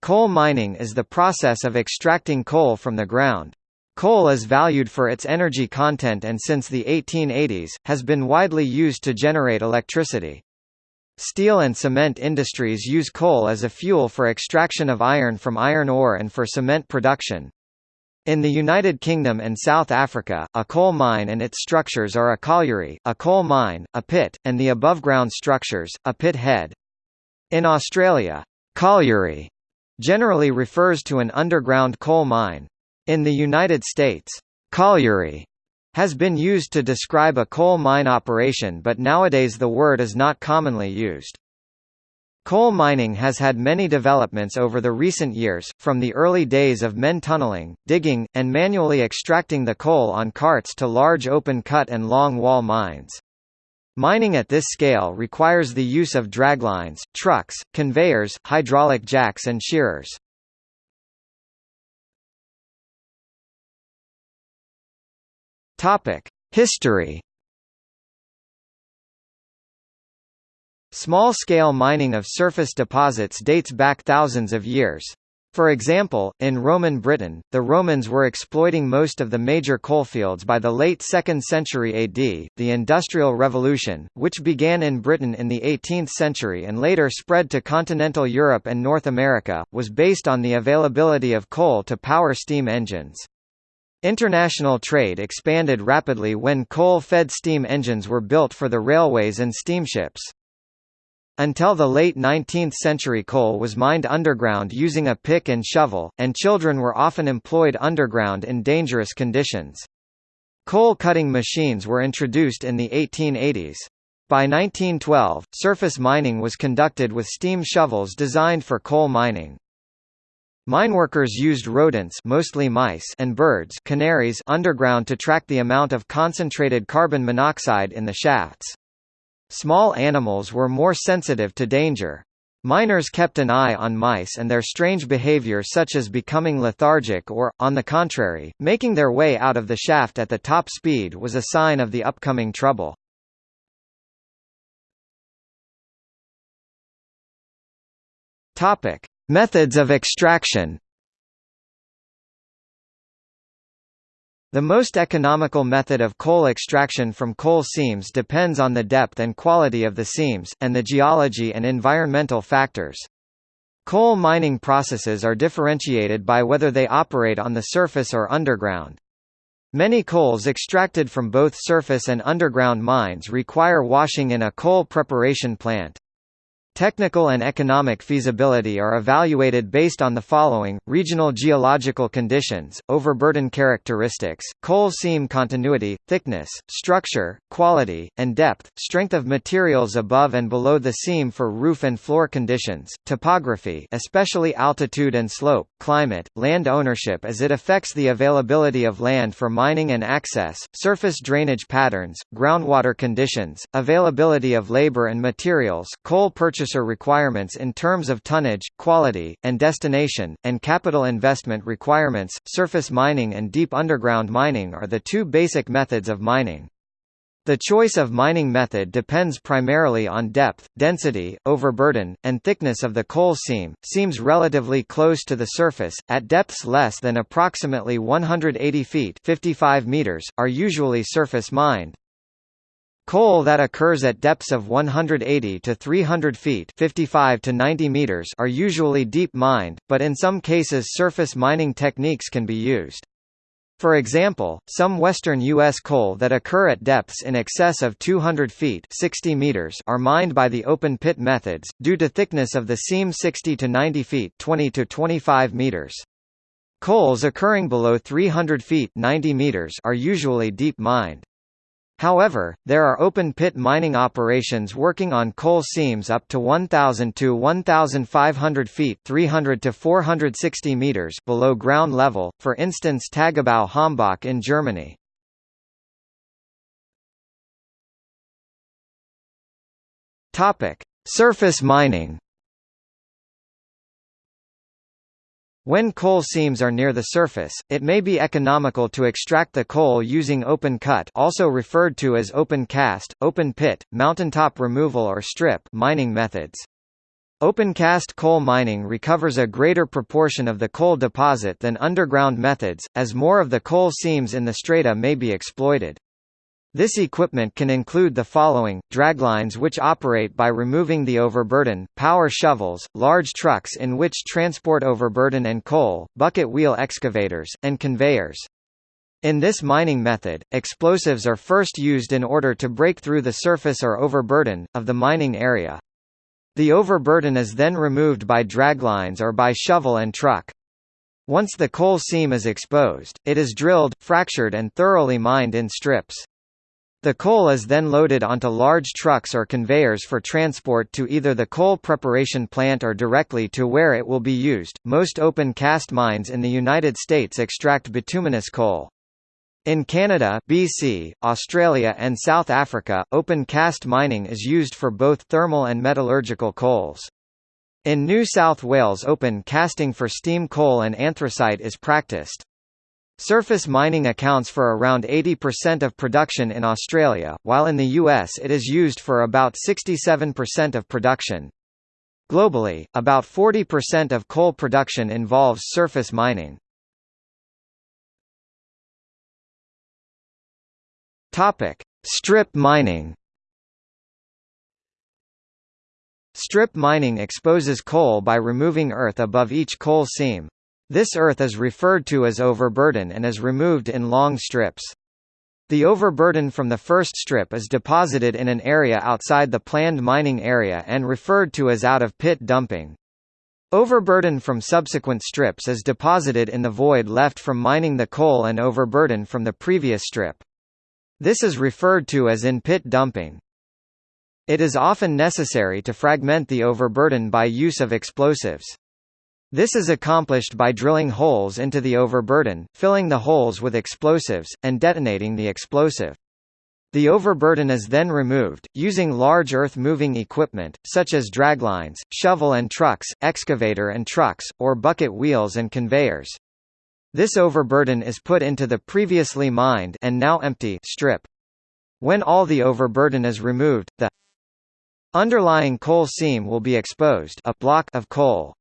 Coal mining is the process of extracting coal from the ground. Coal is valued for its energy content and since the 1880s, has been widely used to generate electricity. Steel and cement industries use coal as a fuel for extraction of iron from iron ore and for cement production. In the United Kingdom and South Africa, a coal mine and its structures are a colliery, a coal mine, a pit, and the above-ground structures, a pit head. In Australia, colliery generally refers to an underground coal mine. In the United States, colliery has been used to describe a coal mine operation but nowadays the word is not commonly used. Coal mining has had many developments over the recent years, from the early days of men tunneling, digging, and manually extracting the coal on carts to large open-cut and long-wall mines. Mining at this scale requires the use of draglines, trucks, conveyors, hydraulic jacks and shearers. History Small-scale mining of surface deposits dates back thousands of years. For example, in Roman Britain, the Romans were exploiting most of the major coalfields by the late 2nd century AD. The Industrial Revolution, which began in Britain in the 18th century and later spread to continental Europe and North America, was based on the availability of coal to power steam engines. International trade expanded rapidly when coal-fed steam engines were built for the railways and steamships. Until the late 19th century coal was mined underground using a pick and shovel, and children were often employed underground in dangerous conditions. Coal-cutting machines were introduced in the 1880s. By 1912, surface mining was conducted with steam shovels designed for coal mining. Mineworkers used rodents mostly mice and birds canaries underground to track the amount of concentrated carbon monoxide in the shafts. Small animals were more sensitive to danger. Miners kept an eye on mice and their strange behavior such as becoming lethargic or, on the contrary, making their way out of the shaft at the top speed was a sign of the upcoming trouble. Methods of extraction The most economical method of coal extraction from coal seams depends on the depth and quality of the seams, and the geology and environmental factors. Coal mining processes are differentiated by whether they operate on the surface or underground. Many coals extracted from both surface and underground mines require washing in a coal preparation plant. Technical and economic feasibility are evaluated based on the following, regional geological conditions, overburden characteristics, coal seam continuity, thickness, structure, quality, and depth, strength of materials above and below the seam for roof and floor conditions, topography especially altitude and slope, climate, land ownership as it affects the availability of land for mining and access, surface drainage patterns, groundwater conditions, availability of labor and materials, coal purchase requirements in terms of tonnage, quality, and destination, and capital investment requirements. Surface mining and deep underground mining are the two basic methods of mining. The choice of mining method depends primarily on depth, density, overburden, and thickness of the coal seam. Seams relatively close to the surface, at depths less than approximately 180 feet 55 meters, are usually surface mined. Coal that occurs at depths of 180 to 300 feet 55 to 90 meters are usually deep mined, but in some cases surface mining techniques can be used. For example, some western U.S. coal that occur at depths in excess of 200 feet 60 meters are mined by the open pit methods, due to thickness of the seam 60 to 90 feet 20 to 25 meters. Coals occurring below 300 feet 90 meters are usually deep mined. However, there are open-pit mining operations working on coal seams up to 1,000 to 1,500 feet 300 to 460 meters below ground level, for instance Tagebau Hambach in Germany. Surface mining When coal seams are near the surface, it may be economical to extract the coal using open cut also referred to as open cast, open pit, mountaintop removal or strip mining methods. Open-cast coal mining recovers a greater proportion of the coal deposit than underground methods, as more of the coal seams in the strata may be exploited. This equipment can include the following, draglines which operate by removing the overburden, power shovels, large trucks in which transport overburden and coal, bucket wheel excavators, and conveyors. In this mining method, explosives are first used in order to break through the surface or overburden, of the mining area. The overburden is then removed by draglines or by shovel and truck. Once the coal seam is exposed, it is drilled, fractured and thoroughly mined in strips. The coal is then loaded onto large trucks or conveyors for transport to either the coal preparation plant or directly to where it will be used. Most open cast mines in the United States extract bituminous coal. In Canada BC, Australia and South Africa, open cast mining is used for both thermal and metallurgical coals. In New South Wales open casting for steam coal and anthracite is practiced. Surface mining accounts for around 80% of production in Australia, while in the US it is used for about 67% of production. Globally, about 40% of coal production involves surface mining. Topic: Strip mining. Strip mining exposes coal by removing earth above each coal seam. This earth is referred to as overburden and is removed in long strips. The overburden from the first strip is deposited in an area outside the planned mining area and referred to as out-of-pit dumping. Overburden from subsequent strips is deposited in the void left from mining the coal and overburden from the previous strip. This is referred to as in-pit dumping. It is often necessary to fragment the overburden by use of explosives. This is accomplished by drilling holes into the overburden, filling the holes with explosives, and detonating the explosive. The overburden is then removed, using large earth-moving equipment, such as draglines, shovel and trucks, excavator and trucks, or bucket wheels and conveyors. This overburden is put into the previously mined and now empty strip. When all the overburden is removed, the underlying coal seam will be exposed a block of coal.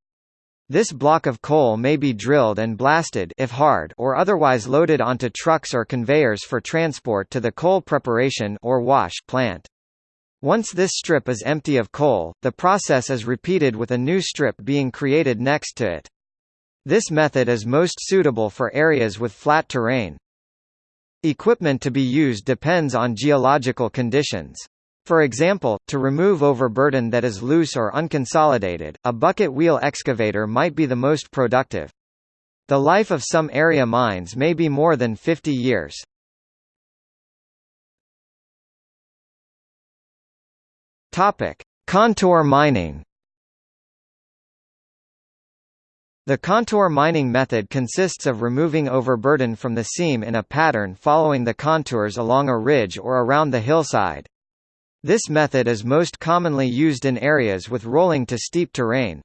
This block of coal may be drilled and blasted if hard or otherwise loaded onto trucks or conveyors for transport to the coal preparation or wash plant. Once this strip is empty of coal, the process is repeated with a new strip being created next to it. This method is most suitable for areas with flat terrain. Equipment to be used depends on geological conditions. For example, to remove overburden that is loose or unconsolidated, a bucket wheel excavator might be the most productive. The life of some area mines may be more than 50 years. Contour mining. The contour mining method consists of removing overburden from the seam in a pattern following the contours along a ridge or around the hillside. This method is most commonly used in areas with rolling to steep terrain.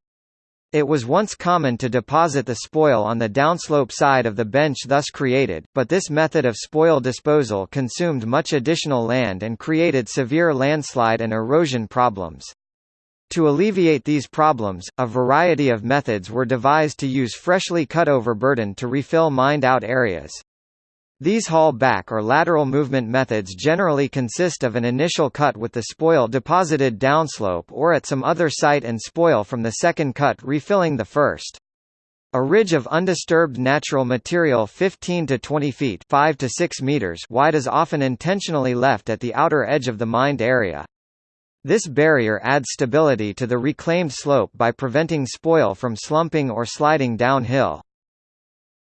It was once common to deposit the spoil on the downslope side of the bench thus created, but this method of spoil disposal consumed much additional land and created severe landslide and erosion problems. To alleviate these problems, a variety of methods were devised to use freshly cut overburden to refill mined-out areas. These haul-back or lateral movement methods generally consist of an initial cut with the spoil deposited downslope or at some other site and spoil from the second cut refilling the first. A ridge of undisturbed natural material 15 to 20 feet 5 to 6 meters wide is often intentionally left at the outer edge of the mined area. This barrier adds stability to the reclaimed slope by preventing spoil from slumping or sliding downhill.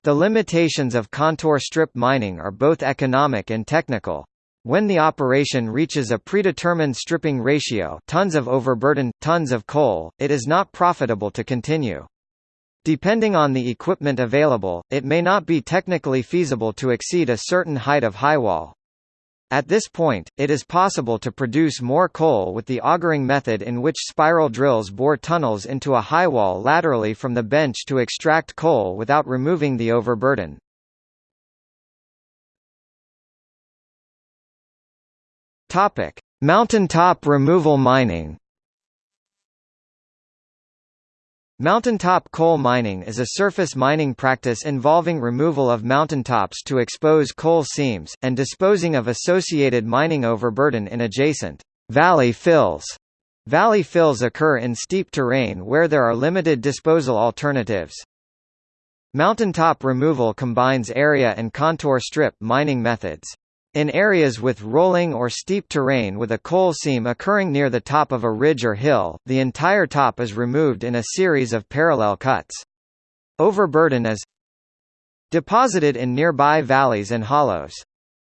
The limitations of contour strip mining are both economic and technical. When the operation reaches a predetermined stripping ratio tons of overburden, tons of coal, it is not profitable to continue. Depending on the equipment available, it may not be technically feasible to exceed a certain height of highwall. At this point, it is possible to produce more coal with the augering method in which spiral drills bore tunnels into a highwall laterally from the bench to extract coal without removing the overburden. Mountaintop removal mining. Mountaintop coal mining is a surface mining practice involving removal of mountaintops to expose coal seams, and disposing of associated mining overburden in adjacent valley fills. Valley fills occur in steep terrain where there are limited disposal alternatives. Mountaintop removal combines area and contour strip mining methods. In areas with rolling or steep terrain with a coal seam occurring near the top of a ridge or hill, the entire top is removed in a series of parallel cuts. Overburden is deposited in nearby valleys and hollows.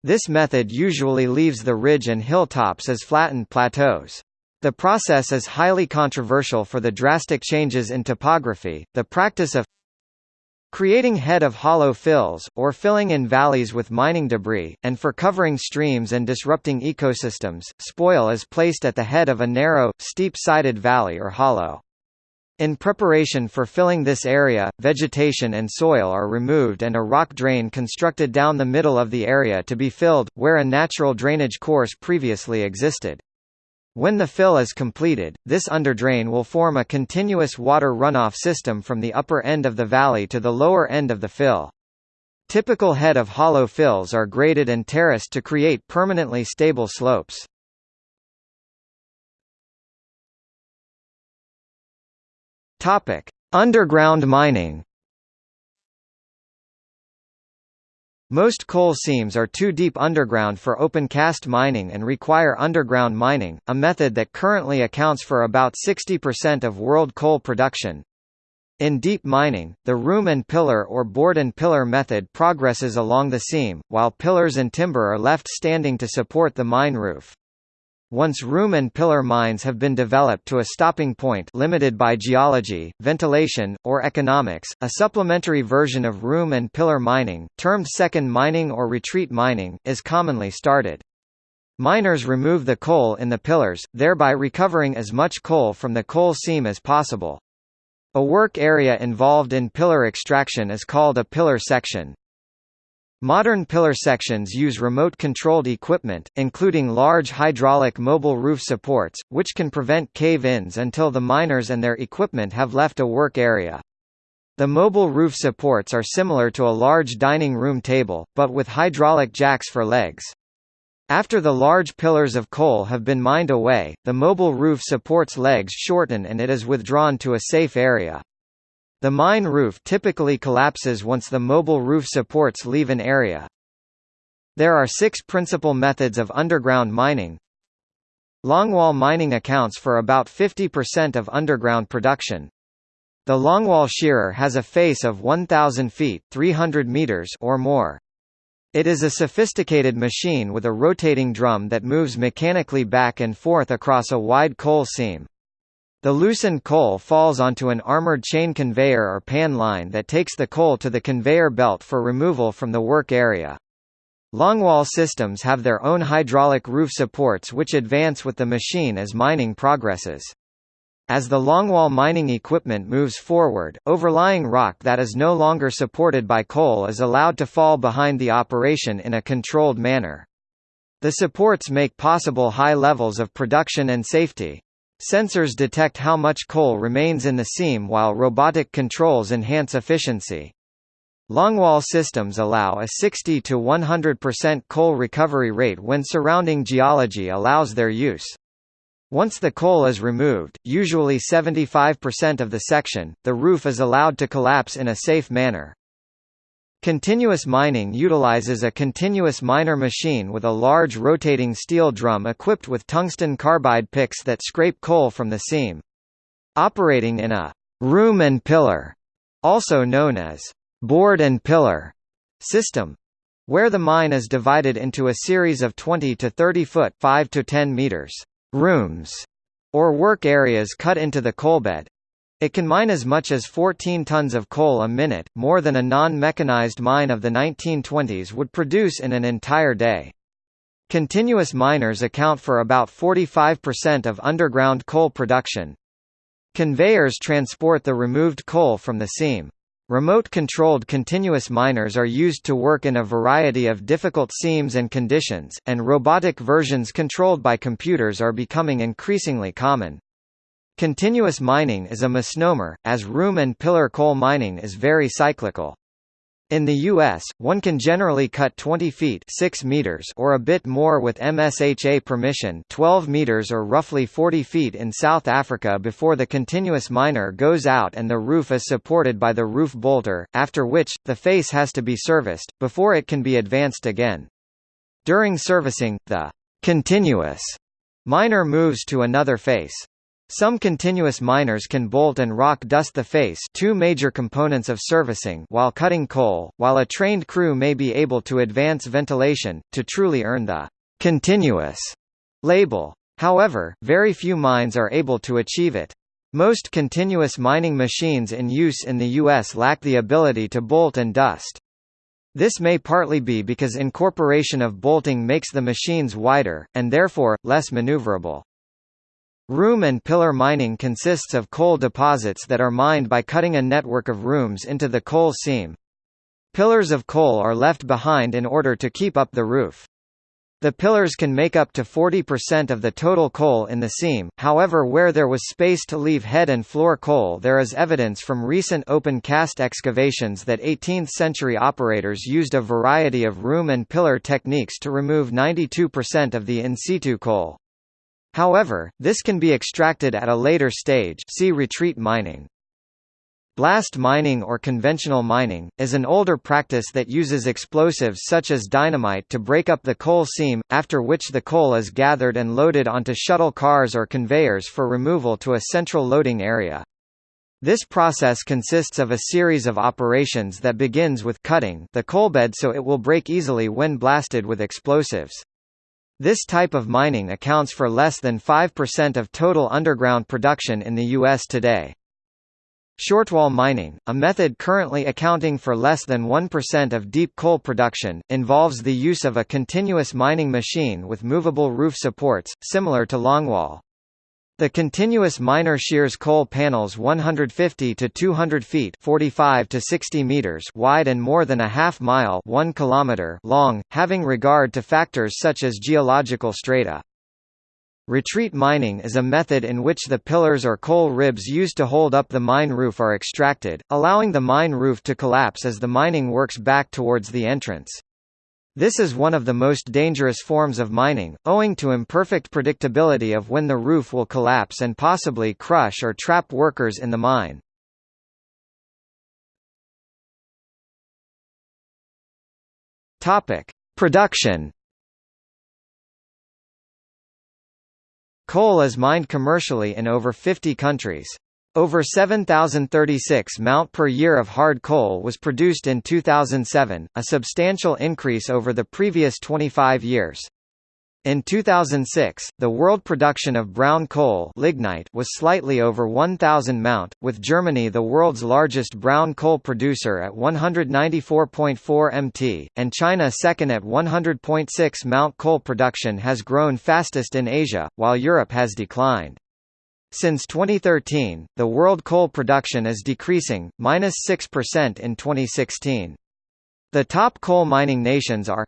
This method usually leaves the ridge and hilltops as flattened plateaus. The process is highly controversial for the drastic changes in topography. The practice of creating head of hollow fills, or filling in valleys with mining debris, and for covering streams and disrupting ecosystems, spoil is placed at the head of a narrow, steep-sided valley or hollow. In preparation for filling this area, vegetation and soil are removed and a rock drain constructed down the middle of the area to be filled, where a natural drainage course previously existed. When the fill is completed, this underdrain will form a continuous water runoff system from the upper end of the valley to the lower end of the fill. Typical head of hollow fills are graded and terraced to create permanently stable slopes. Underground mining. Most coal seams are too deep underground for open-cast mining and require underground mining, a method that currently accounts for about 60% of world coal production. In deep mining, the room and pillar or board and pillar method progresses along the seam, while pillars and timber are left standing to support the mine roof. Once room and pillar mines have been developed to a stopping point limited by geology, ventilation, or economics, a supplementary version of room and pillar mining, termed second mining or retreat mining, is commonly started. Miners remove the coal in the pillars, thereby recovering as much coal from the coal seam as possible. A work area involved in pillar extraction is called a pillar section. Modern pillar sections use remote-controlled equipment, including large hydraulic mobile roof supports, which can prevent cave-ins until the miners and their equipment have left a work area. The mobile roof supports are similar to a large dining room table, but with hydraulic jacks for legs. After the large pillars of coal have been mined away, the mobile roof supports legs shorten and it is withdrawn to a safe area. The mine roof typically collapses once the mobile roof supports leave an area. There are six principal methods of underground mining. Longwall mining accounts for about 50% of underground production. The longwall shearer has a face of 1,000 feet 300 meters or more. It is a sophisticated machine with a rotating drum that moves mechanically back and forth across a wide coal seam. The loosened coal falls onto an armored chain conveyor or pan line that takes the coal to the conveyor belt for removal from the work area. Longwall systems have their own hydraulic roof supports which advance with the machine as mining progresses. As the longwall mining equipment moves forward, overlying rock that is no longer supported by coal is allowed to fall behind the operation in a controlled manner. The supports make possible high levels of production and safety. Sensors detect how much coal remains in the seam while robotic controls enhance efficiency. Longwall systems allow a 60 to 100% coal recovery rate when surrounding geology allows their use. Once the coal is removed, usually 75% of the section, the roof is allowed to collapse in a safe manner. Continuous mining utilizes a continuous miner machine with a large rotating steel drum equipped with tungsten carbide picks that scrape coal from the seam. Operating in a room and pillar, also known as board and pillar system, where the mine is divided into a series of 20 to 30 foot 5 to 10 meters rooms or work areas cut into the coalbed. It can mine as much as 14 tons of coal a minute, more than a non-mechanized mine of the 1920s would produce in an entire day. Continuous miners account for about 45% of underground coal production. Conveyors transport the removed coal from the seam. Remote-controlled continuous miners are used to work in a variety of difficult seams and conditions, and robotic versions controlled by computers are becoming increasingly common. Continuous mining is a misnomer, as room and pillar coal mining is very cyclical. In the U.S., one can generally cut 20 feet 6 meters or a bit more with MSHA permission 12 meters or roughly 40 feet in South Africa before the continuous miner goes out and the roof is supported by the roof bolter, after which, the face has to be serviced, before it can be advanced again. During servicing, the continuous miner moves to another face. Some continuous miners can bolt and rock dust the face two major components of servicing while cutting coal, while a trained crew may be able to advance ventilation, to truly earn the «continuous» label. However, very few mines are able to achieve it. Most continuous mining machines in use in the U.S. lack the ability to bolt and dust. This may partly be because incorporation of bolting makes the machines wider, and therefore, less maneuverable. Room and pillar mining consists of coal deposits that are mined by cutting a network of rooms into the coal seam. Pillars of coal are left behind in order to keep up the roof. The pillars can make up to 40% of the total coal in the seam, however where there was space to leave head and floor coal there is evidence from recent open cast excavations that 18th-century operators used a variety of room and pillar techniques to remove 92% of the in situ coal. However, this can be extracted at a later stage see retreat mining. Blast mining or conventional mining, is an older practice that uses explosives such as dynamite to break up the coal seam, after which the coal is gathered and loaded onto shuttle cars or conveyors for removal to a central loading area. This process consists of a series of operations that begins with cutting the coalbed so it will break easily when blasted with explosives. This type of mining accounts for less than 5% of total underground production in the U.S. today. Shortwall mining, a method currently accounting for less than 1% of deep coal production, involves the use of a continuous mining machine with movable roof supports, similar to longwall. The continuous miner shears coal panels 150 to 200 feet 45 to 60 meters wide and more than a half mile 1 kilometer long, having regard to factors such as geological strata. Retreat mining is a method in which the pillars or coal ribs used to hold up the mine roof are extracted, allowing the mine roof to collapse as the mining works back towards the entrance. This is one of the most dangerous forms of mining, owing to imperfect predictability of when the roof will collapse and possibly crush or trap workers in the mine. Production. Coal is mined commercially in over 50 countries. Over 7,036 mount per year of hard coal was produced in 2007, a substantial increase over the previous 25 years. In 2006, the world production of brown coal lignite was slightly over 1,000 mount, with Germany the world's largest brown coal producer at 194.4 mt, and China second at 100.6 mount. Coal production has grown fastest in Asia, while Europe has declined. Since 2013, the world coal production is decreasing, minus 6% in 2016. The top coal mining nations are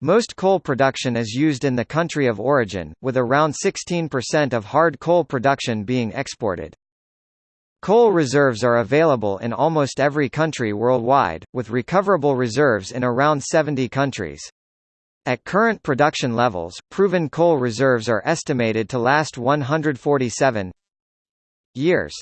most coal production is used in the country of origin, with around 16% of hard coal production being exported. Coal reserves are available in almost every country worldwide, with recoverable reserves in around 70 countries. At current production levels, proven coal reserves are estimated to last 147 years.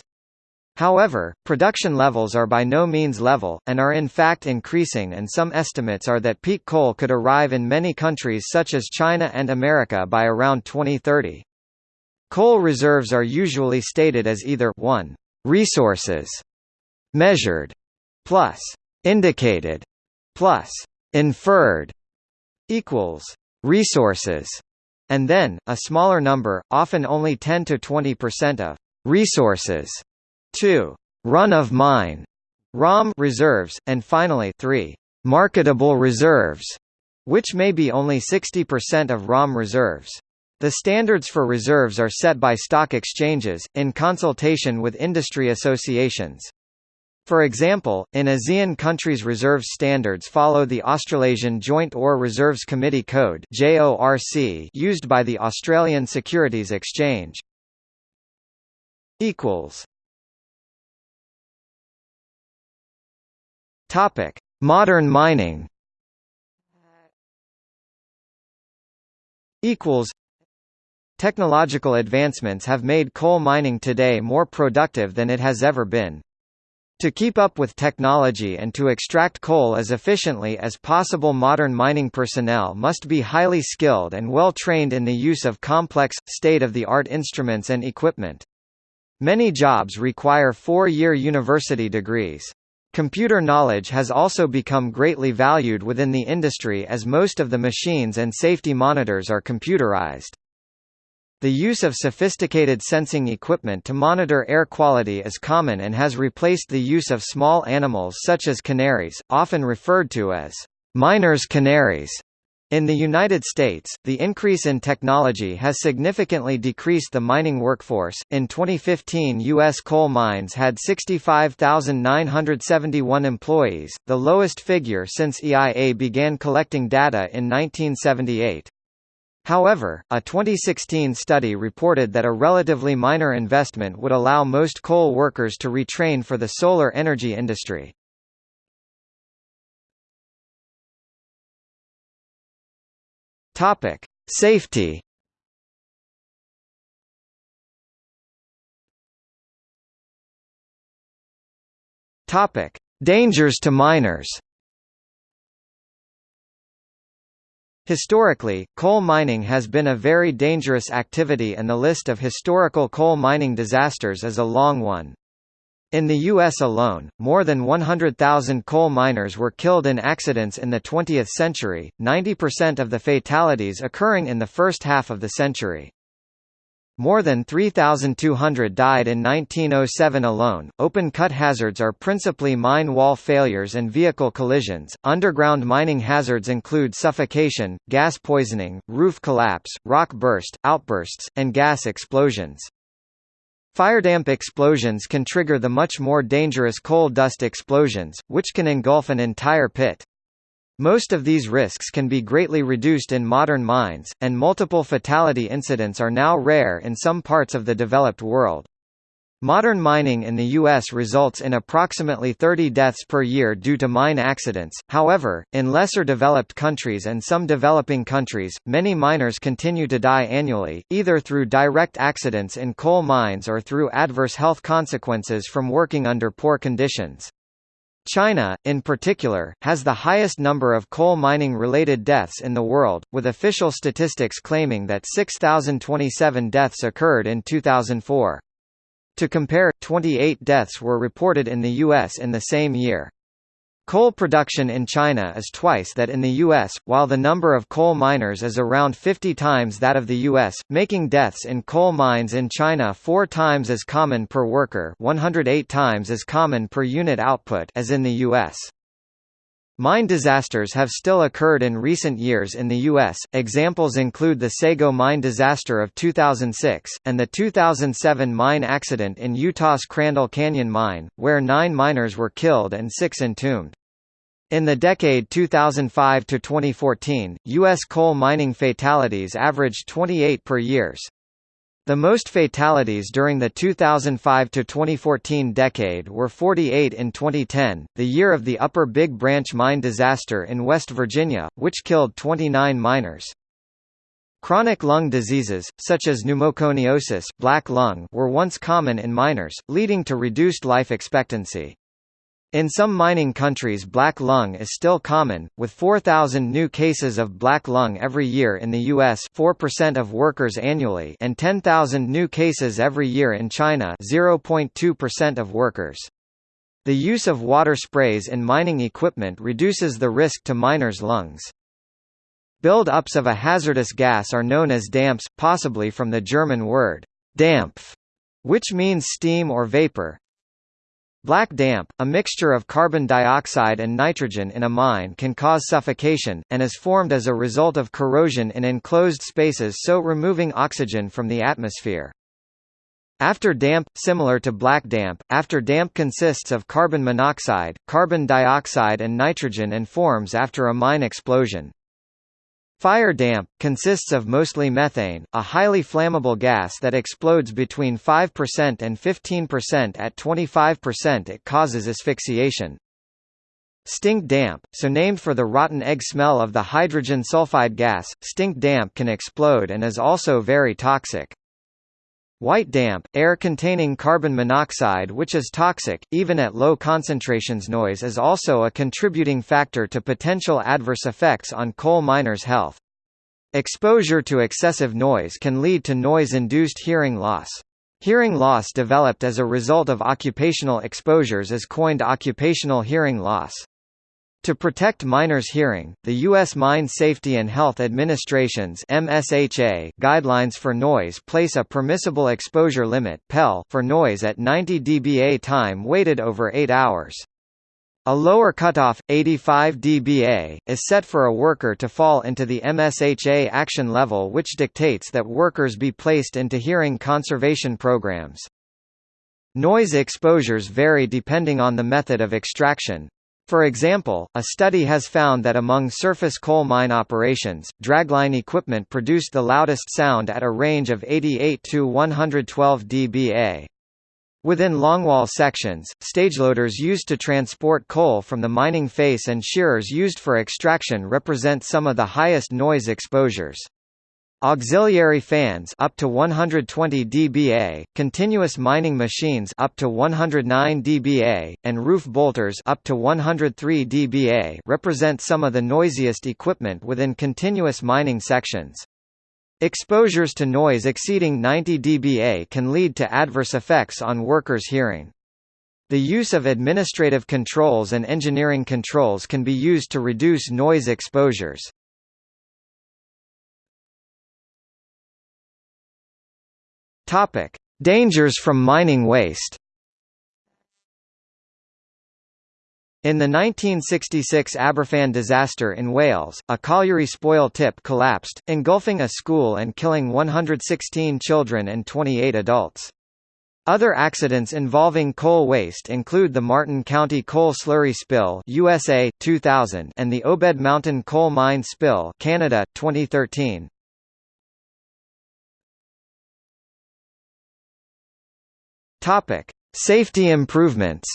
However, production levels are by no means level, and are in fact increasing and some estimates are that peak coal could arrive in many countries such as China and America by around 2030. Coal reserves are usually stated as either 1. Resources measured plus indicated plus inferred equals resources, and then, a smaller number, often only 10 to 20% of resources, 2. run of mine ROM reserves, and finally 3. marketable reserves, which may be only 60% of ROM reserves. The standards for reserves are set by stock exchanges, in consultation with industry associations. For example, in ASEAN countries reserves standards follow the Australasian Joint Ore Reserves Committee Code used by the Australian Securities Exchange. Modern mining. Technological advancements have made coal mining today more productive than it has ever been. To keep up with technology and to extract coal as efficiently as possible modern mining personnel must be highly skilled and well trained in the use of complex, state-of-the-art instruments and equipment. Many jobs require four-year university degrees. Computer knowledge has also become greatly valued within the industry as most of the machines and safety monitors are computerized. The use of sophisticated sensing equipment to monitor air quality is common and has replaced the use of small animals such as canaries, often referred to as miners' canaries. In the United States, the increase in technology has significantly decreased the mining workforce. In 2015, U.S. coal mines had 65,971 employees, the lowest figure since EIA began collecting data in 1978. However, a 2016 study reported that a relatively minor investment would allow most coal workers to retrain for the solar energy industry. Topic: Safety. Topic: Dangers to miners. Historically, coal mining has been a very dangerous activity and the list of historical coal mining disasters is a long one. In the U.S. alone, more than 100,000 coal miners were killed in accidents in the 20th century, 90% of the fatalities occurring in the first half of the century. More than 3,200 died in 1907 alone. Open cut hazards are principally mine wall failures and vehicle collisions. Underground mining hazards include suffocation, gas poisoning, roof collapse, rock burst, outbursts, and gas explosions. Firedamp explosions can trigger the much more dangerous coal dust explosions, which can engulf an entire pit. Most of these risks can be greatly reduced in modern mines, and multiple fatality incidents are now rare in some parts of the developed world. Modern mining in the U.S. results in approximately 30 deaths per year due to mine accidents, however, in lesser developed countries and some developing countries, many miners continue to die annually, either through direct accidents in coal mines or through adverse health consequences from working under poor conditions. China, in particular, has the highest number of coal mining-related deaths in the world, with official statistics claiming that 6,027 deaths occurred in 2004. To compare, 28 deaths were reported in the U.S. in the same year. Coal production in China is twice that in the U.S., while the number of coal miners is around 50 times that of the U.S., making deaths in coal mines in China four times as common per worker 108 times as common per unit output as in the U.S. Mine disasters have still occurred in recent years in the U.S., examples include the Sago mine disaster of 2006, and the 2007 mine accident in Utah's Crandall Canyon mine, where nine miners were killed and six entombed. In the decade 2005 to 2014, U.S. coal mining fatalities averaged 28 per years. The most fatalities during the 2005 to 2014 decade were 48 in 2010, the year of the Upper Big Branch mine disaster in West Virginia, which killed 29 miners. Chronic lung diseases, such as pneumoconiosis black lung, were once common in miners, leading to reduced life expectancy. In some mining countries black lung is still common, with 4,000 new cases of black lung every year in the US 4% of workers annually and 10,000 new cases every year in China 0.2% of workers. The use of water sprays in mining equipment reduces the risk to miners' lungs. Build-ups of a hazardous gas are known as damps, possibly from the German word Dampf, which means steam or vapor, Black damp, a mixture of carbon dioxide and nitrogen in a mine can cause suffocation, and is formed as a result of corrosion in enclosed spaces so removing oxygen from the atmosphere. After damp, similar to black damp, after damp consists of carbon monoxide, carbon dioxide and nitrogen and forms after a mine explosion. Fire damp, consists of mostly methane, a highly flammable gas that explodes between 5% and 15% at 25% it causes asphyxiation. Stink damp, so named for the rotten egg smell of the hydrogen sulfide gas, stink damp can explode and is also very toxic. White damp, air containing carbon monoxide which is toxic, even at low concentrations Noise is also a contributing factor to potential adverse effects on coal miners' health. Exposure to excessive noise can lead to noise-induced hearing loss. Hearing loss developed as a result of occupational exposures is coined occupational hearing loss. To protect miners' hearing, the U.S. Mine Safety and Health Administration's MSHA guidelines for noise place a permissible exposure limit for noise at 90 dBA time weighted over 8 hours. A lower cutoff, 85 dBA, is set for a worker to fall into the MSHA action level which dictates that workers be placed into hearing conservation programs. Noise exposures vary depending on the method of extraction. For example, a study has found that among surface coal mine operations, dragline equipment produced the loudest sound at a range of 88 to 112 dBA. Within longwall sections, stageloaders used to transport coal from the mining face and shearers used for extraction represent some of the highest noise exposures. Auxiliary fans up to 120 dBA, continuous mining machines up to 109 dBA, and roof bolters up to 103 dBA represent some of the noisiest equipment within continuous mining sections. Exposures to noise exceeding 90 dBA can lead to adverse effects on workers' hearing. The use of administrative controls and engineering controls can be used to reduce noise exposures. Topic: Dangers from mining waste. In the 1966 Aberfan disaster in Wales, a colliery spoil tip collapsed, engulfing a school and killing 116 children and 28 adults. Other accidents involving coal waste include the Martin County coal slurry spill USA 2000 and the Obed Mountain coal mine spill Canada 2013. Topic: Safety improvements.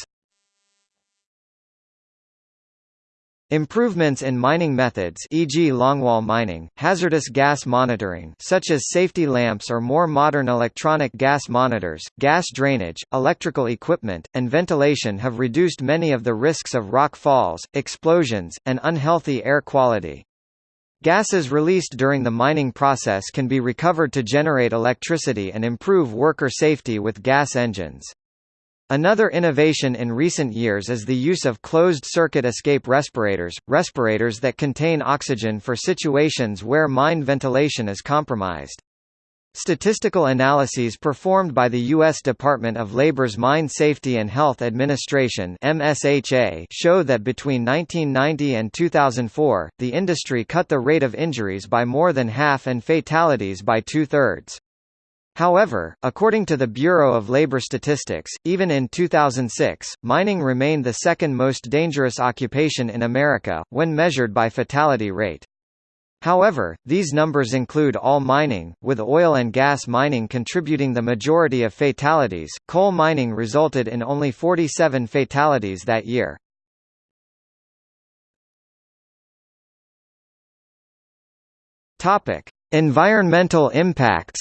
Improvements in mining methods e.g. longwall mining, hazardous gas monitoring such as safety lamps or more modern electronic gas monitors, gas drainage, electrical equipment, and ventilation have reduced many of the risks of rock falls, explosions, and unhealthy air quality. Gases released during the mining process can be recovered to generate electricity and improve worker safety with gas engines. Another innovation in recent years is the use of closed-circuit escape respirators, respirators that contain oxygen for situations where mine ventilation is compromised. Statistical analyses performed by the U.S. Department of Labor's Mine Safety and Health Administration MSHA show that between 1990 and 2004, the industry cut the rate of injuries by more than half and fatalities by two-thirds. However, according to the Bureau of Labor Statistics, even in 2006, mining remained the second most dangerous occupation in America, when measured by fatality rate. However, these numbers include all mining, with oil and gas mining contributing the majority of fatalities. Coal mining resulted in only 47 fatalities that year. Topic: Environmental impacts.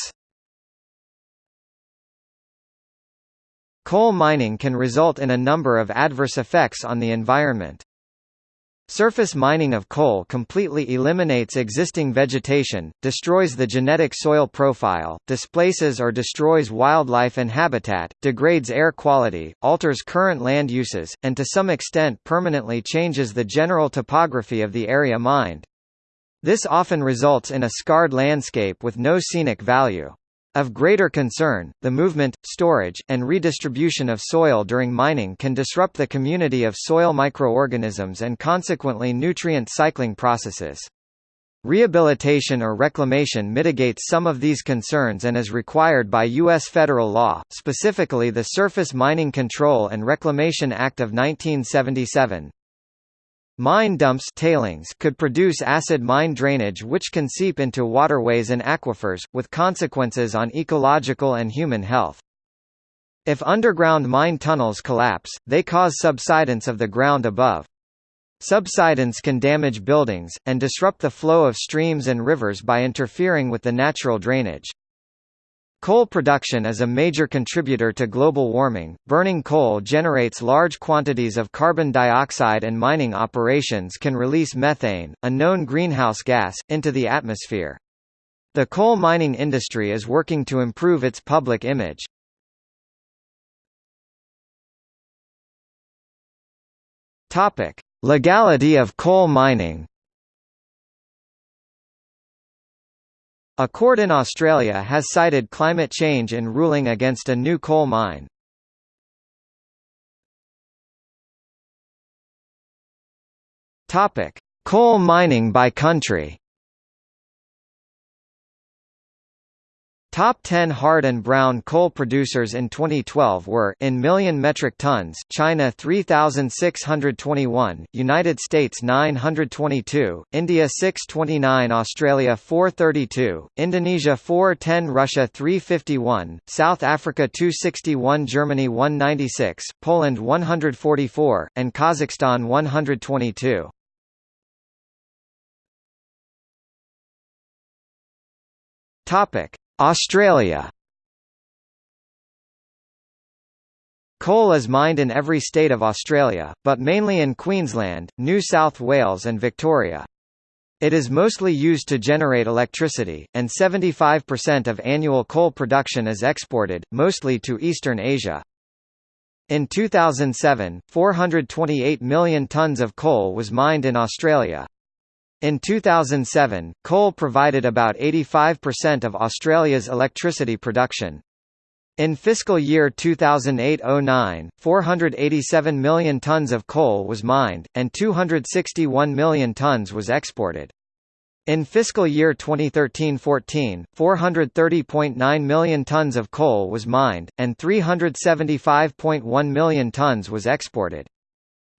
Coal mining can result in a number of adverse effects on the environment. Surface mining of coal completely eliminates existing vegetation, destroys the genetic soil profile, displaces or destroys wildlife and habitat, degrades air quality, alters current land uses, and to some extent permanently changes the general topography of the area mined. This often results in a scarred landscape with no scenic value. Of greater concern, the movement, storage, and redistribution of soil during mining can disrupt the community of soil microorganisms and consequently nutrient cycling processes. Rehabilitation or reclamation mitigates some of these concerns and is required by U.S. federal law, specifically the Surface Mining Control and Reclamation Act of 1977. Mine dumps tailings could produce acid mine drainage which can seep into waterways and aquifers, with consequences on ecological and human health. If underground mine tunnels collapse, they cause subsidence of the ground above. Subsidence can damage buildings, and disrupt the flow of streams and rivers by interfering with the natural drainage. Coal production is a major contributor to global warming. Burning coal generates large quantities of carbon dioxide and mining operations can release methane, a known greenhouse gas, into the atmosphere. The coal mining industry is working to improve its public image. Topic: Legality of coal mining. A court in Australia has cited climate change in ruling against a new coal mine. Topic: Coal mining by country. Top 10 hard and brown coal producers in 2012 were in million metric tons, China 3621, United States 922, India 629, Australia 432, Indonesia 410, Russia 351, South Africa 261, Germany 196, Poland 144, and Kazakhstan 122. Topic Australia Coal is mined in every state of Australia, but mainly in Queensland, New South Wales and Victoria. It is mostly used to generate electricity, and 75% of annual coal production is exported, mostly to Eastern Asia. In 2007, 428 million tonnes of coal was mined in Australia. In 2007, coal provided about 85% of Australia's electricity production. In fiscal year 2008–09, 487 million tonnes of coal was mined, and 261 million tonnes was exported. In fiscal year 2013–14, 430.9 million tonnes of coal was mined, and 375.1 million tonnes was exported.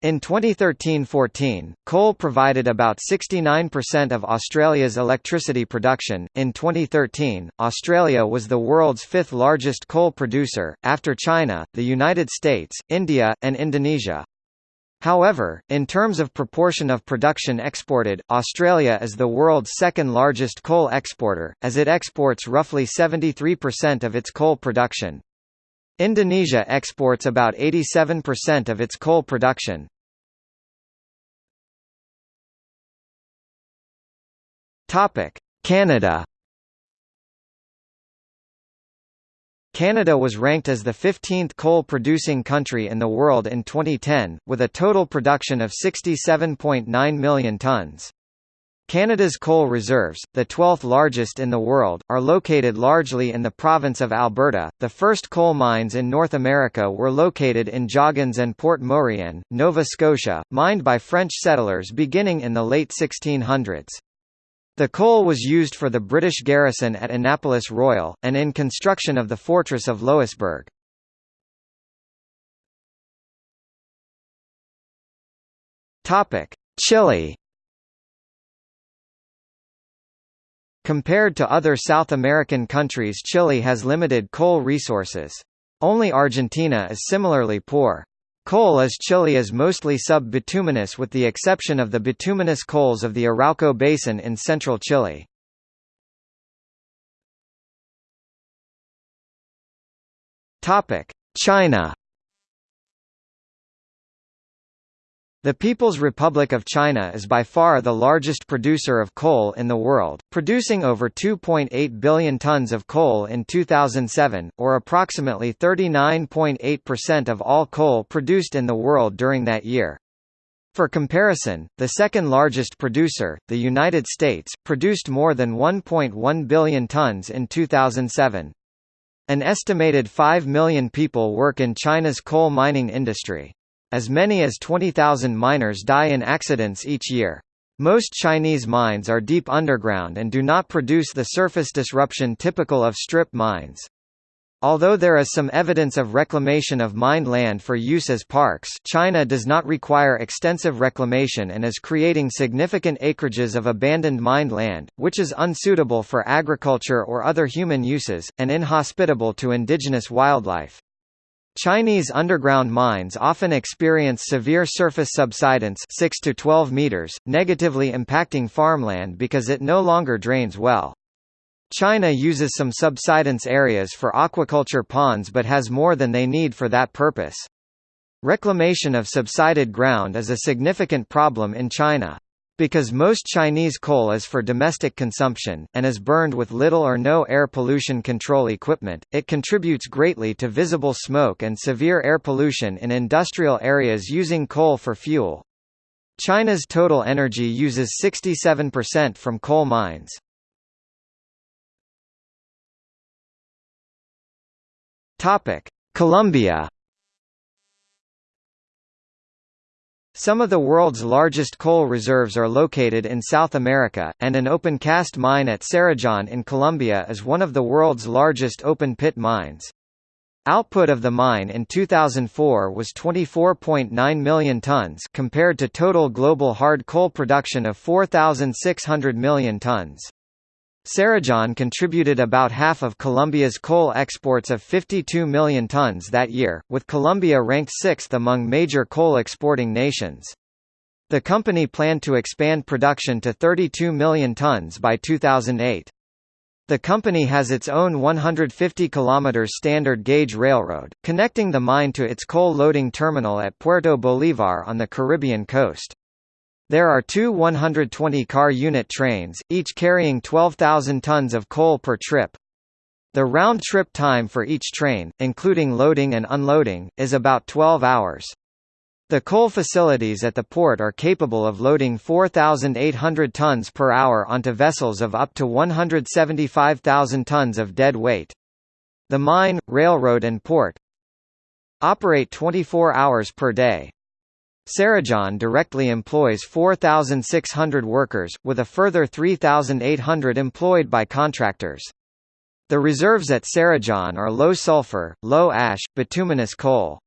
In 2013-14, coal provided about 69% of Australia's electricity production. In 2013, Australia was the world's fifth largest coal producer, after China, the United States, India, and Indonesia. However, in terms of proportion of production exported, Australia is the world's second largest coal exporter, as it exports roughly 73% of its coal production. Indonesia exports about 87% of its coal production. Canada Canada was ranked as the 15th coal-producing country in the world in 2010, with a total production of 67.9 million tonnes. Canada's coal reserves, the 12th largest in the world, are located largely in the province of Alberta. The first coal mines in North America were located in Joggins and Port Morien, Nova Scotia, mined by French settlers beginning in the late 1600s. The coal was used for the British garrison at Annapolis Royal, and in construction of the fortress of Louisbourg. Chile Compared to other South American countries Chile has limited coal resources. Only Argentina is similarly poor. Coal is Chile is mostly sub-bituminous with the exception of the bituminous coals of the Arauco Basin in central Chile. China The People's Republic of China is by far the largest producer of coal in the world, producing over 2.8 billion tons of coal in 2007, or approximately 39.8% of all coal produced in the world during that year. For comparison, the second largest producer, the United States, produced more than 1.1 billion tons in 2007. An estimated 5 million people work in China's coal mining industry. As many as 20,000 miners die in accidents each year. Most Chinese mines are deep underground and do not produce the surface disruption typical of strip mines. Although there is some evidence of reclamation of mined land for use as parks China does not require extensive reclamation and is creating significant acreages of abandoned mined land, which is unsuitable for agriculture or other human uses, and inhospitable to indigenous wildlife. Chinese underground mines often experience severe surface subsidence 6 to 12 meters, negatively impacting farmland because it no longer drains well. China uses some subsidence areas for aquaculture ponds but has more than they need for that purpose. Reclamation of subsided ground is a significant problem in China. Because most Chinese coal is for domestic consumption, and is burned with little or no air pollution control equipment, it contributes greatly to visible smoke and severe air pollution in industrial areas using coal for fuel. China's total energy uses 67% from coal mines. Colombia. Some of the world's largest coal reserves are located in South America, and an open-cast mine at Cerrejón in Colombia is one of the world's largest open-pit mines. Output of the mine in 2004 was 24.9 million tons compared to total global hard coal production of 4,600 million tons. Cerrejón contributed about half of Colombia's coal exports of 52 million tons that year, with Colombia ranked sixth among major coal exporting nations. The company planned to expand production to 32 million tons by 2008. The company has its own 150 km standard gauge railroad, connecting the mine to its coal loading terminal at Puerto Bolívar on the Caribbean coast. There are two 120-car unit trains, each carrying 12,000 tons of coal per trip. The round-trip time for each train, including loading and unloading, is about 12 hours. The coal facilities at the port are capable of loading 4,800 tons per hour onto vessels of up to 175,000 tons of dead weight. The mine, railroad and port operate 24 hours per day. Cerrejón directly employs 4,600 workers, with a further 3,800 employed by contractors. The reserves at Cerrejón are low sulfur, low ash, bituminous coal.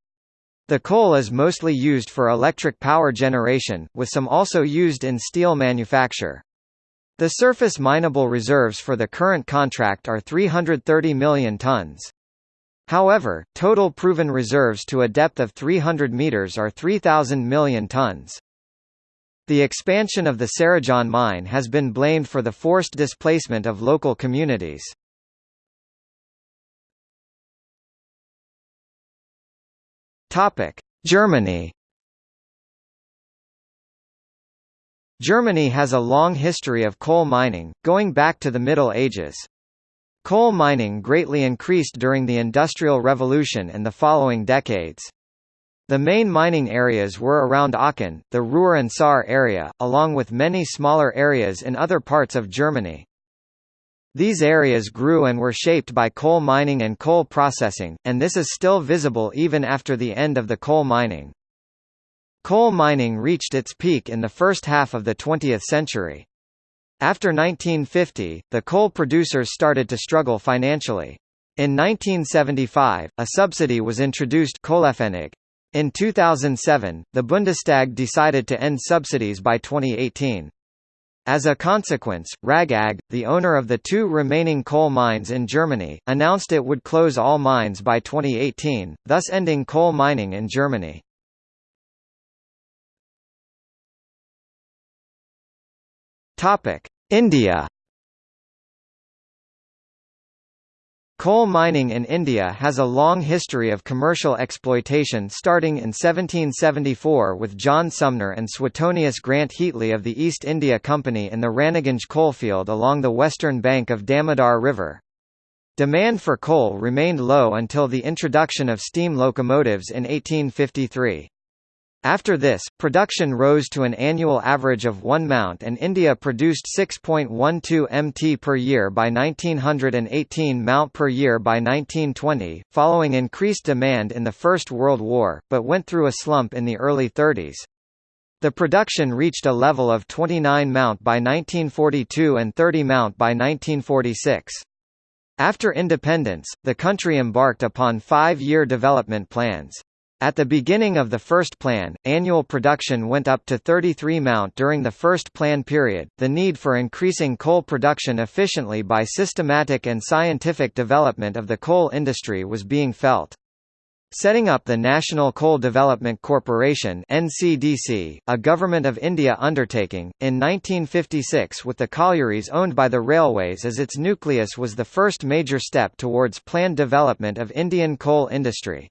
The coal is mostly used for electric power generation, with some also used in steel manufacture. The surface mineable reserves for the current contract are 330 million tons. However, total proven reserves to a depth of 300 meters are 3,000 million tons. The expansion of the Cerrejón mine has been blamed for the forced displacement of local communities. Germany. Germany has a long history of coal mining, going back to the Middle Ages. Coal mining greatly increased during the Industrial Revolution and the following decades. The main mining areas were around Aachen, the Ruhr and Saar area, along with many smaller areas in other parts of Germany. These areas grew and were shaped by coal mining and coal processing, and this is still visible even after the end of the coal mining. Coal mining reached its peak in the first half of the 20th century. After 1950, the coal producers started to struggle financially. In 1975, a subsidy was introduced In 2007, the Bundestag decided to end subsidies by 2018. As a consequence, RAG AG, the owner of the two remaining coal mines in Germany, announced it would close all mines by 2018, thus ending coal mining in Germany. Topic: India. Coal mining in India has a long history of commercial exploitation starting in 1774 with John Sumner and Suetonius Grant Heatley of the East India Company in the Raniganj coalfield along the western bank of Damodar River. Demand for coal remained low until the introduction of steam locomotives in 1853. After this, production rose to an annual average of 1 mount and India produced 6.12 mt per year by 1918 mount per year by 1920, following increased demand in the First World War, but went through a slump in the early 30s. The production reached a level of 29 mount by 1942 and 30 mount by 1946. After independence, the country embarked upon five-year development plans. At the beginning of the first plan, annual production went up to 33 mount during the first plan period. The need for increasing coal production efficiently by systematic and scientific development of the coal industry was being felt. Setting up the National Coal Development Corporation NCDC, a Government of India undertaking, in 1956 with the collieries owned by the railways as its nucleus was the first major step towards planned development of Indian coal industry.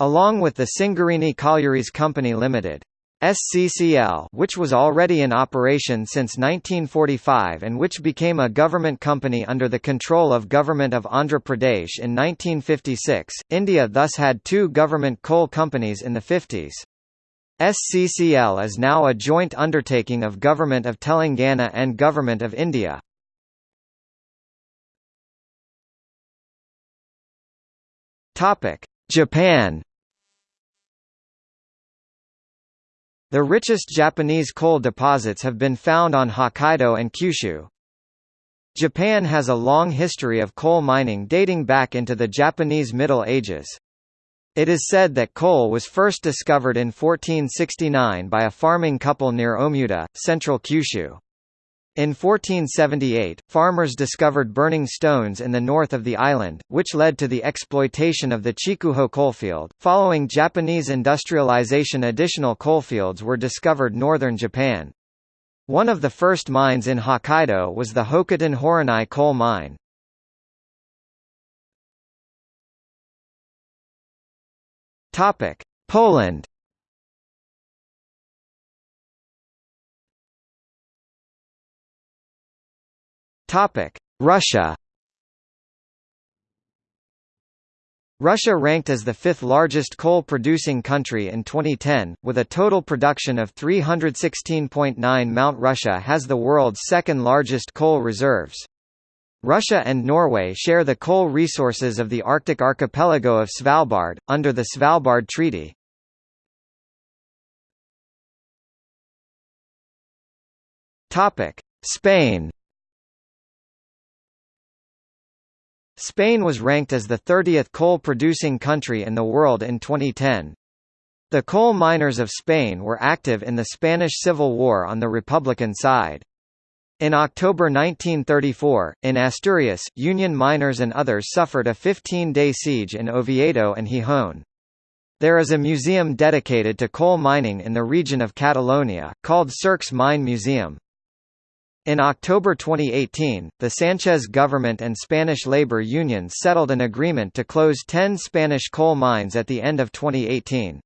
Along with the Singareni Collieries Company Limited, SCCL which was already in operation since 1945 and which became a government company under the control of Government of Andhra Pradesh in 1956, India thus had two government coal companies in the 50s. SCCL is now a joint undertaking of Government of Telangana and Government of India. Japan The richest Japanese coal deposits have been found on Hokkaido and Kyushu. Japan has a long history of coal mining dating back into the Japanese Middle Ages. It is said that coal was first discovered in 1469 by a farming couple near Omuta, central Kyushu. In 1478, farmers discovered burning stones in the north of the island, which led to the exploitation of the Chikuho coalfield. Following Japanese industrialization, additional coalfields were discovered northern Japan. One of the first mines in Hokkaido was the Hokutan Horonai coal mine. Topic: Poland Topic: Russia. Russia ranked as the fifth largest coal-producing country in 2010, with a total production of 316.9 Mount Russia has the world's second largest coal reserves. Russia and Norway share the coal resources of the Arctic archipelago of Svalbard, under the Svalbard Treaty. Spain Spain was ranked as the 30th coal-producing country in the world in 2010. The coal miners of Spain were active in the Spanish Civil War on the Republican side. In October 1934, in Asturias, Union miners and others suffered a 15-day siege in Oviedo and Gijón. There is a museum dedicated to coal mining in the region of Catalonia, called Cercs Mine Museum. In October 2018, the Sanchez government and Spanish labor unions settled an agreement to close 10 Spanish coal mines at the end of 2018.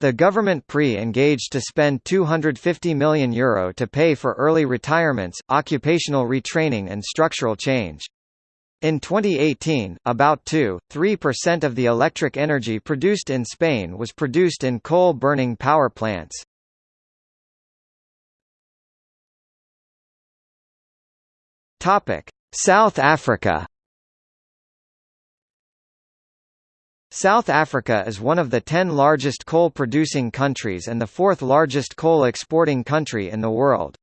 The government pre-engaged to spend €250 million Euro to pay for early retirements, occupational retraining and structural change. In 2018, about 2-3% of the electric energy produced in Spain was produced in coal-burning power plants. Topic: South Africa. South Africa is one of the 10 largest coal-producing countries and the fourth largest coal-exporting country in the world.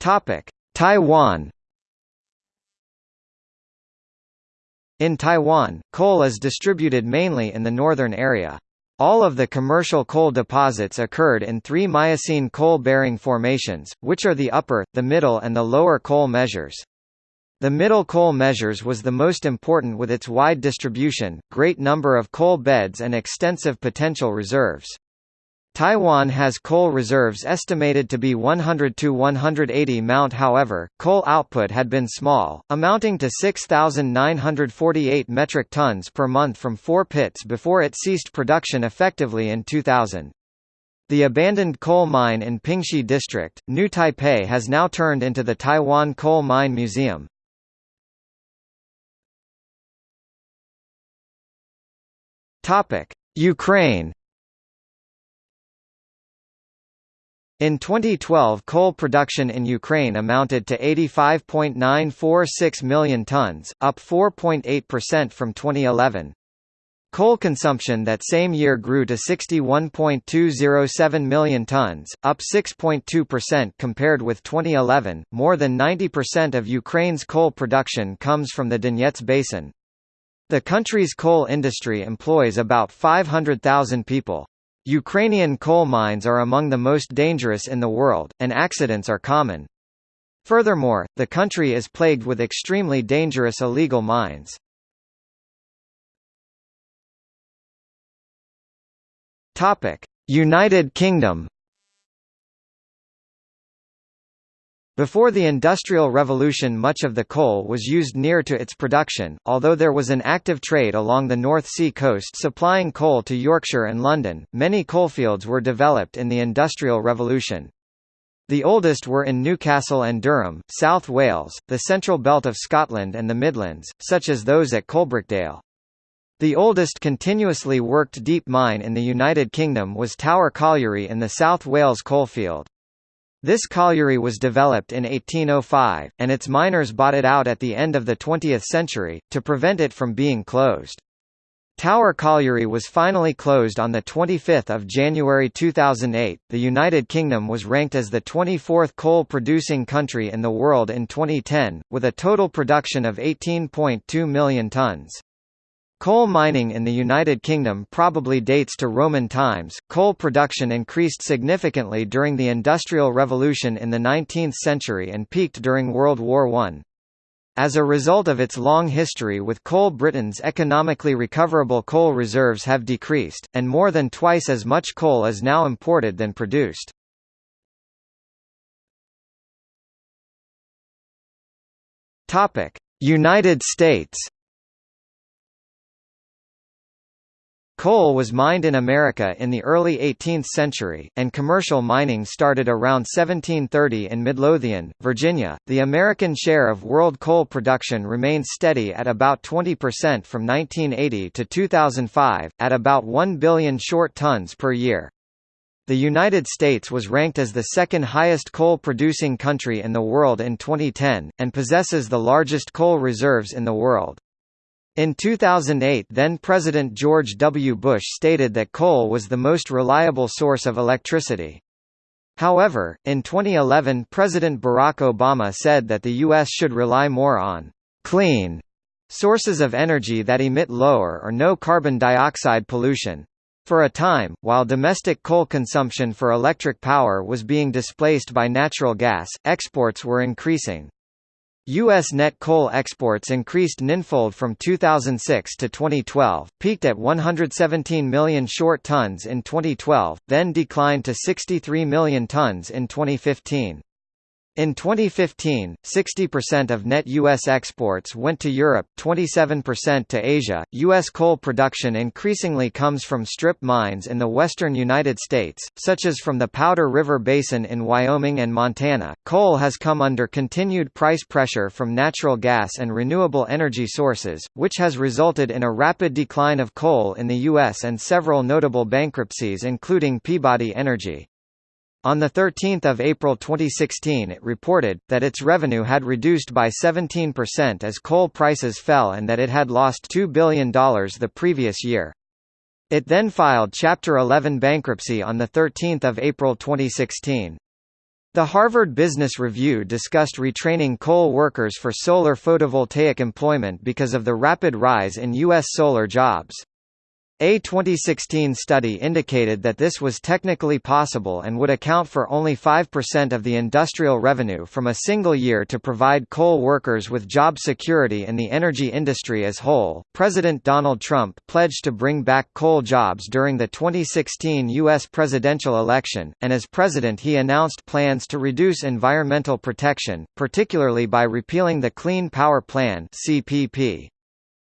Topic: Taiwan. In Taiwan, coal is distributed mainly in the northern area. All of the commercial coal deposits occurred in three Miocene coal-bearing formations, which are the upper, the middle and the lower coal measures. The middle coal measures was the most important with its wide distribution, great number of coal beds and extensive potential reserves. Taiwan has coal reserves estimated to be 100 to 180 mount however, coal output had been small, amounting to 6,948 metric tons per month from four pits before it ceased production effectively in 2000. The abandoned coal mine in Pingxi District, New Taipei has now turned into the Taiwan Coal Mine Museum. Ukraine In 2012 coal production in Ukraine amounted to 85.946 million tons, up 4.8% from 2011. Coal consumption that same year grew to 61.207 million tons, up 6.2% compared with 2011. More than 90% of Ukraine's coal production comes from the Donets basin. The country's coal industry employs about 500,000 people. Ukrainian coal mines are among the most dangerous in the world, and accidents are common. Furthermore, the country is plagued with extremely dangerous illegal mines. United Kingdom. Before the Industrial Revolution much of the coal was used near to its production, although there was an active trade along the North Sea coast supplying coal to Yorkshire and London, many coalfields were developed in the Industrial Revolution. The oldest were in Newcastle and Durham, South Wales, the central belt of Scotland and the Midlands, such as those at Coalbrookdale. The oldest continuously worked deep mine in the United Kingdom was Tower Colliery in the South Wales coalfield. This colliery was developed in 1805, and its miners bought it out at the end of the 20th century, to prevent it from being closed. Tower Colliery was finally closed on 25 January 2008. The United Kingdom was ranked as the 24th coal producing country in the world in 2010, with a total production of 18.2 million tonnes. Coal mining in the United Kingdom probably dates to Roman times. Coal production increased significantly during the Industrial Revolution in the 19th century and peaked during World War I. As a result of its long history with coal Britain's economically recoverable coal reserves have decreased, and more than twice as much coal is now imported than produced. United States Coal was mined in America in the early 18th century, and commercial mining started around 1730 in Midlothian, Virginia. The American share of world coal production remained steady at about 20% from 1980 to 2005, at about 1 billion short tons per year. The United States was ranked as the second highest coal-producing country in the world in 2010, and possesses the largest coal reserves in the world. In 2008 then-President George W. Bush stated that coal was the most reliable source of electricity. However, in 2011 President Barack Obama said that the U.S. should rely more on «clean» sources of energy that emit lower or no carbon dioxide pollution. For a time, while domestic coal consumption for electric power was being displaced by natural gas, exports were increasing. U.S. net coal exports increased ninfold from 2006 to 2012, peaked at 117 million short tons in 2012, then declined to 63 million tons in 2015. In 2015, 60% of net U.S. exports went to Europe, 27% to Asia. U.S. coal production increasingly comes from strip mines in the western United States, such as from the Powder River Basin in Wyoming and Montana. Coal has come under continued price pressure from natural gas and renewable energy sources, which has resulted in a rapid decline of coal in the U.S. and several notable bankruptcies, including Peabody Energy. On 13 April 2016 it reported, that its revenue had reduced by 17% as coal prices fell and that it had lost $2 billion the previous year. It then filed Chapter 11 bankruptcy on 13 April 2016. The Harvard Business Review discussed retraining coal workers for solar photovoltaic employment because of the rapid rise in U.S. solar jobs. A 2016 study indicated that this was technically possible and would account for only 5% of the industrial revenue from a single year to provide coal workers with job security in the energy industry as whole. President Donald Trump pledged to bring back coal jobs during the 2016 U.S. presidential election, and as president he announced plans to reduce environmental protection, particularly by repealing the Clean Power Plan (CPP).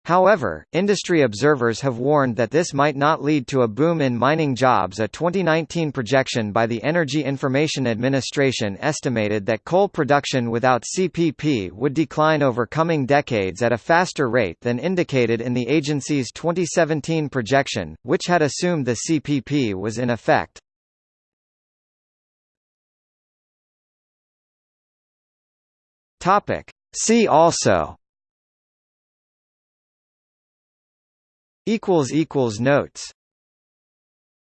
However, industry observers have warned that this might not lead to a boom in mining jobs. A 2019 projection by the Energy Information Administration estimated that coal production without CPP would decline over coming decades at a faster rate than indicated in the agency's 2017 projection, which had assumed the CPP was in effect. Topic: See also Notes